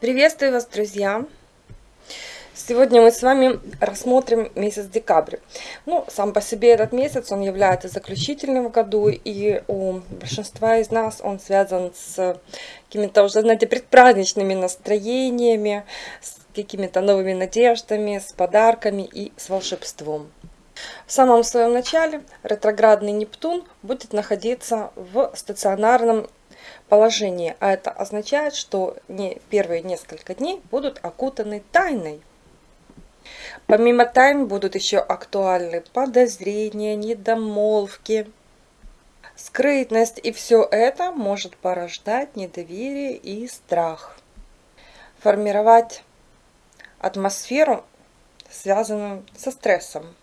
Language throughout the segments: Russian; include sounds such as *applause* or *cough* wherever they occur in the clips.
Приветствую вас, друзья! Сегодня мы с вами рассмотрим месяц декабрь. Ну, сам по себе этот месяц, он является заключительным в году, и у большинства из нас он связан с какими-то уже, знаете, предпраздничными настроениями, с какими-то новыми надеждами, с подарками и с волшебством. В самом своем начале ретроградный Нептун будет находиться в стационарном положении, а это означает, что не первые несколько дней будут окутаны тайной. Помимо тайн будут еще актуальны подозрения, недомолвки, скрытность, и все это может порождать недоверие и страх. Формировать атмосферу, связанную со стрессом.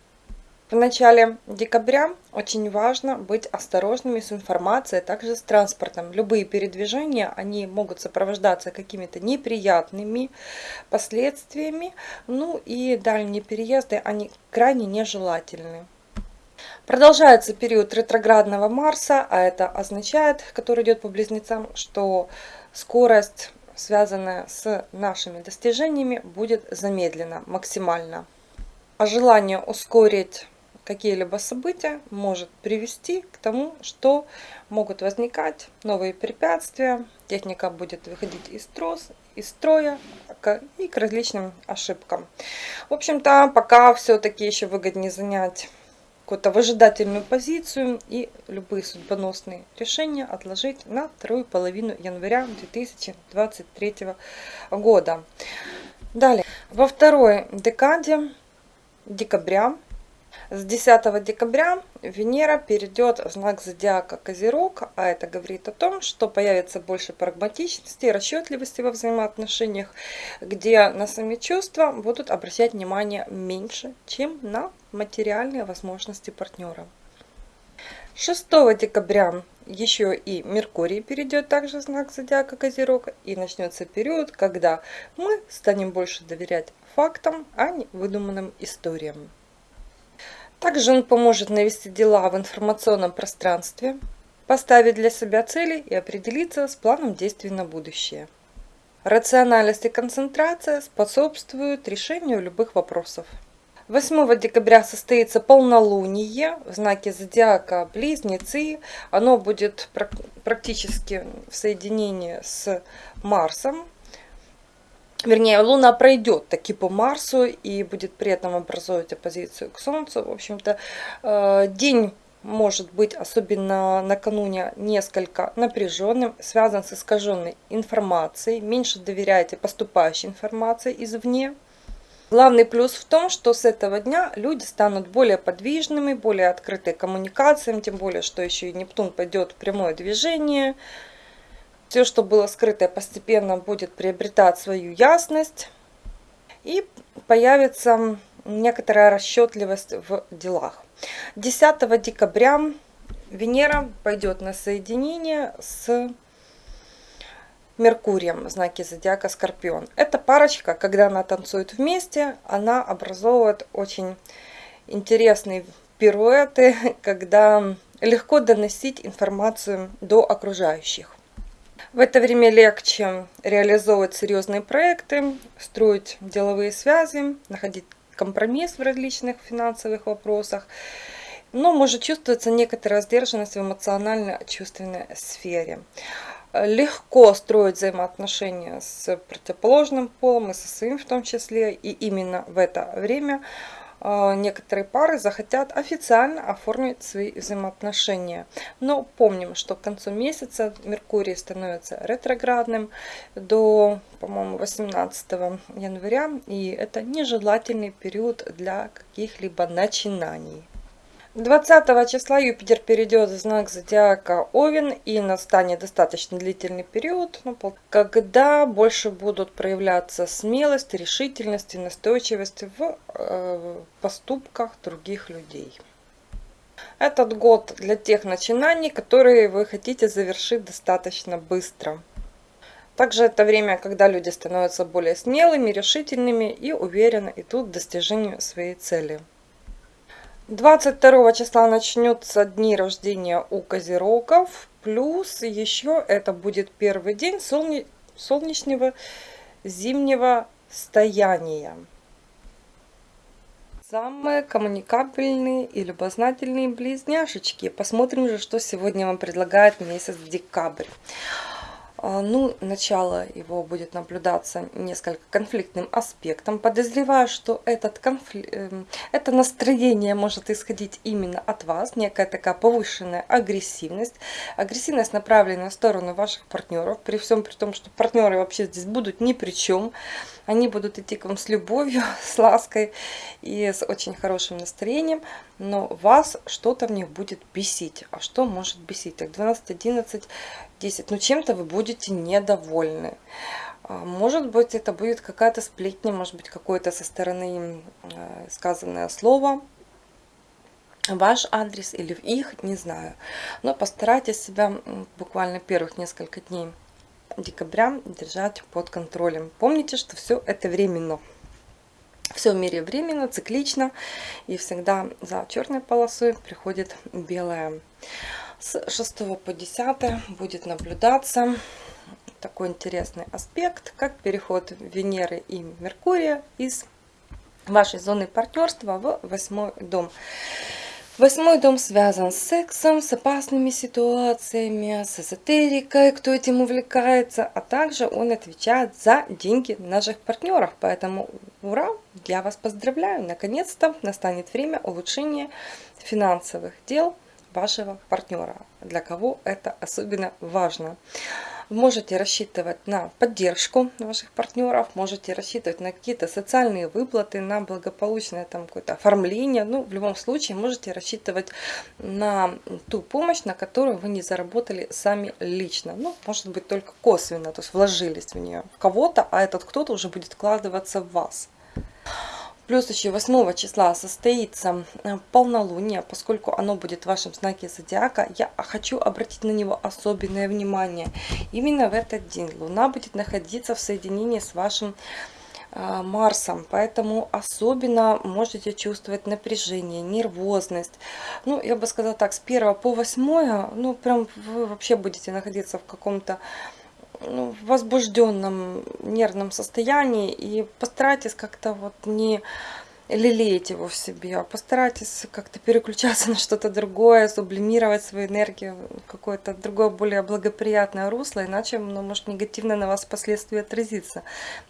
В начале декабря очень важно быть осторожными с информацией, а также с транспортом. Любые передвижения, они могут сопровождаться какими-то неприятными последствиями, ну и дальние переезды, они крайне нежелательны. Продолжается период ретроградного Марса, а это означает, который идет по близнецам, что скорость, связанная с нашими достижениями, будет замедлена максимально. А желание ускорить какие-либо события может привести к тому, что могут возникать новые препятствия, техника будет выходить из, трос, из строя и к различным ошибкам. В общем-то, пока все-таки еще выгоднее занять какую-то выжидательную позицию и любые судьбоносные решения отложить на вторую половину января 2023 года. Далее, во второй декаде декабря с 10 декабря Венера перейдет в знак зодиака Козерог, а это говорит о том, что появится больше прагматичности расчетливости во взаимоотношениях, где на сами чувства будут обращать внимание меньше, чем на материальные возможности партнера. 6 декабря еще и Меркурий перейдет также в знак зодиака Козерог и начнется период, когда мы станем больше доверять фактам, а не выдуманным историям. Также он поможет навести дела в информационном пространстве, поставить для себя цели и определиться с планом действий на будущее. Рациональность и концентрация способствуют решению любых вопросов. 8 декабря состоится полнолуние в знаке зодиака Близнецы. Оно будет практически в соединении с Марсом, вернее, Луна пройдет таки по Марсу и будет при этом образовывать оппозицию к Солнцу. В общем-то, э, день может быть, особенно накануне, несколько напряженным, связан с искаженной информацией. Меньше доверяйте поступающей информации извне. Главный плюс в том, что с этого дня люди станут более подвижными, более открыты коммуникациям, тем более, что еще и Нептун пойдет в прямое движение – все, что было скрытое, постепенно будет приобретать свою ясность. И появится некоторая расчетливость в делах. 10 декабря Венера пойдет на соединение с Меркурием в знаке зодиака Скорпион. Эта парочка, когда она танцует вместе, она образовывает очень интересные пируэты, *laughs* когда легко доносить информацию до окружающих. В это время легче реализовывать серьезные проекты, строить деловые связи, находить компромисс в различных финансовых вопросах. Но может чувствоваться некоторая сдержанность в эмоционально-чувственной сфере. Легко строить взаимоотношения с противоположным полом и со своим в том числе. И именно в это время некоторые пары захотят официально оформить свои взаимоотношения. Но помним, что к концу месяца Меркурий становится ретроградным до, по-моему, 18 января. И это нежелательный период для каких-либо начинаний. 20 числа Юпитер перейдет в знак зодиака Овен и настанет достаточно длительный период, ну, когда больше будут проявляться смелость, решительность и настойчивость в э, поступках других людей. Этот год для тех начинаний, которые вы хотите завершить достаточно быстро. Также это время, когда люди становятся более смелыми, решительными и уверенно идут к достижению своей цели. 22 числа начнется дни рождения у козерогов. Плюс еще это будет первый день солне... солнечного зимнего стояния. Самые коммуникабельные и любознательные близняшечки. Посмотрим же, что сегодня вам предлагает месяц декабрь. А, ну, начало его будет наблюдаться несколько конфликтным аспектом. Подозреваю, что этот конфли... Эм, это настроение может исходить именно от вас, некая такая повышенная агрессивность. Агрессивность направленная в сторону ваших партнеров, при всем при том, что партнеры вообще здесь будут ни при чем. Они будут идти к вам с любовью, *laughs* с лаской и с очень хорошим настроением, но вас что-то в них будет бесить. А что может бесить? Так, 12, 11, 10. Ну, чем-то вы будете недовольны. А, может быть, это будет какая-то сплетня, может быть, какое-то со стороны э, сказанное слово, ваш адрес или их, не знаю. Но постарайтесь себя буквально первых несколько дней декабря держать под контролем. Помните, что все это временно. Все в мире временно, циклично, и всегда за черной полосой приходит белая. С 6 по 10 будет наблюдаться такой интересный аспект, как переход Венеры и Меркурия из вашей зоны партнерства в восьмой дом. Восьмой дом связан с сексом, с опасными ситуациями, с эзотерикой, кто этим увлекается, а также он отвечает за деньги наших партнеров. Поэтому ура, я вас поздравляю, наконец-то настанет время улучшения финансовых дел вашего партнера, для кого это особенно важно. Можете рассчитывать на поддержку ваших партнеров, можете рассчитывать на какие-то социальные выплаты, на благополучное там какое-то оформление. Ну, в любом случае, можете рассчитывать на ту помощь, на которую вы не заработали сами лично. Ну, может быть, только косвенно, то есть вложились в нее в кого-то, а этот кто-то уже будет вкладываться в вас. Плюс еще 8 числа состоится э, полнолуние, поскольку оно будет в вашем знаке зодиака, я хочу обратить на него особенное внимание. Именно в этот день Луна будет находиться в соединении с вашим э, Марсом, поэтому особенно можете чувствовать напряжение, нервозность. Ну, я бы сказала так, с 1 по 8, ну, прям вы вообще будете находиться в каком-то ну, возбужденном нервном состоянии и постарайтесь как-то вот не лелеять его в себе, а постарайтесь как-то переключаться *laughs* на что-то другое, сублимировать свою энергию в какое-то другое, более благоприятное русло, иначе оно может негативно на вас впоследствии отразиться.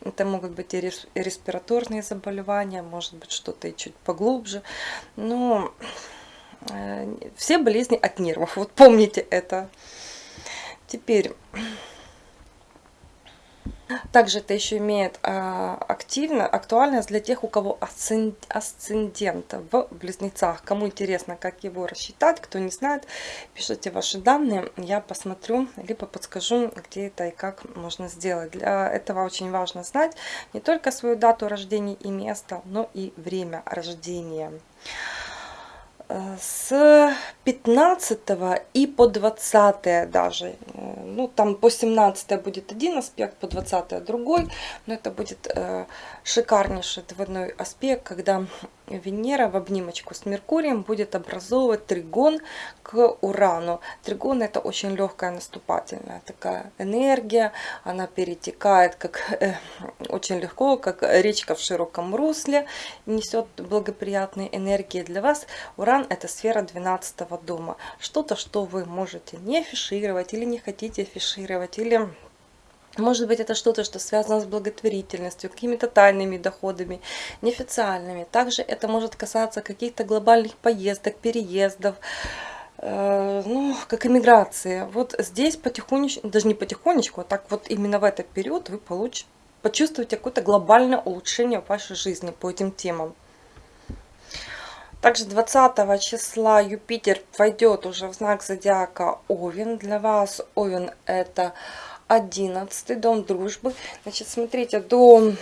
Это могут быть и респираторные заболевания, может быть что-то и чуть поглубже, но э, все болезни от нервов, вот помните это. Теперь также это еще имеет а, активно, актуальность для тех, у кого асцендент в близнецах. Кому интересно, как его рассчитать, кто не знает, пишите ваши данные, я посмотрю, либо подскажу, где это и как можно сделать. Для этого очень важно знать не только свою дату рождения и место, но и время рождения с 15 и по 20 даже. Ну, там по 17 будет один аспект, по 20 другой. Но это будет э, шикарнейший двойной аспект, когда Венера в обнимочку с Меркурием будет образовывать тригон к Урану. Тригон это очень легкая наступательная такая энергия, она перетекает как э, очень легко, как речка в широком русле, несет благоприятные энергии для вас. Уран это сфера 12 дома, что-то, что вы можете не афишировать или не хотите афишировать, или может быть, это что-то, что связано с благотворительностью, какими-то тайными доходами, неофициальными. Также это может касаться каких-то глобальных поездок, переездов, э, ну, как иммиграции. Вот здесь потихонечку, даже не потихонечку, а так вот именно в этот период вы получите, почувствуете какое-то глобальное улучшение в вашей жизни по этим темам. Также 20 числа Юпитер войдет уже в знак зодиака Овен. Для вас Овен это 11 дом дружбы. Значит, смотрите, до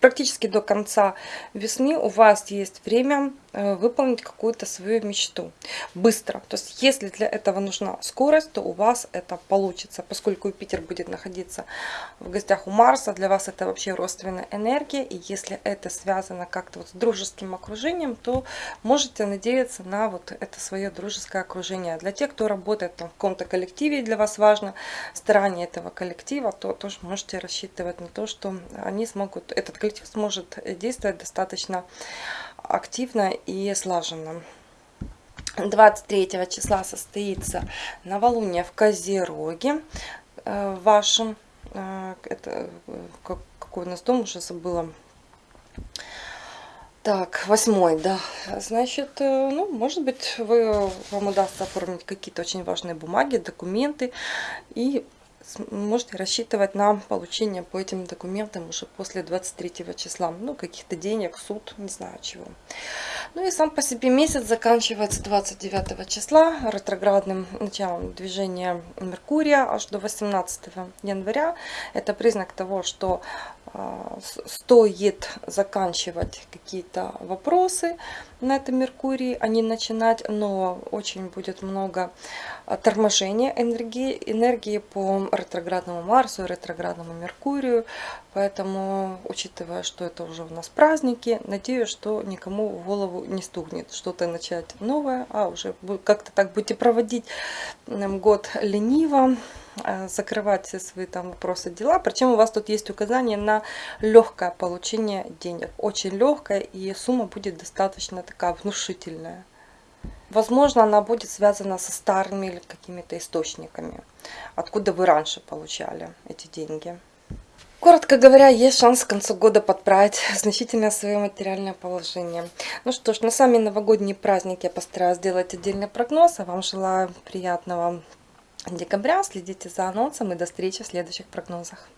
практически до конца весны у вас есть время э, выполнить какую-то свою мечту быстро. То есть, если для этого нужна скорость, то у вас это получится. Поскольку Юпитер будет находиться в гостях у Марса, для вас это вообще родственная энергия. И если это связано как-то вот с дружеским окружением, то можете надеяться на вот это свое дружеское окружение. Для тех, кто работает там, в каком-то коллективе, для вас важно старание этого коллектива, то тоже можете рассчитывать на то, что они смогут, этот коллектив сможет действовать достаточно активно и слаженно. 23 числа состоится новолуние в Козероге э, вашем. Э, это какой у нас дом, уже забыла. Так, восьмой, да. Значит, э, ну, может быть, вы, вам удастся оформить какие-то очень важные бумаги, документы. И можете рассчитывать на получение по этим документам уже после 23 числа. Ну, каких-то денег, суд, не знаю чего. Ну и сам по себе месяц заканчивается 29 числа ретроградным началом движения Меркурия аж до 18 января. Это признак того, что а, стоит заканчивать какие-то вопросы на этом Меркурии, не начинать, но очень будет много а, торможения энергии, энергии по ретроградному Марсу ретроградному Меркурию, поэтому, учитывая, что это уже у нас праздники, надеюсь, что никому в голову не стукнет что-то начать новое, а уже как-то так будете проводить год лениво, закрывать все свои там вопросы, дела. Причем у вас тут есть указание на легкое получение денег. Очень легкое и сумма будет достаточно такая внушительная. Возможно, она будет связана со старыми или какими-то источниками, откуда вы раньше получали эти деньги. Коротко говоря, есть шанс к концу года подправить *laughs* значительно свое материальное положение. Ну что ж, на сами новогодние праздники я постараюсь сделать отдельный прогноз. А вам желаю приятного декабря. Следите за анонсом и до встречи в следующих прогнозах.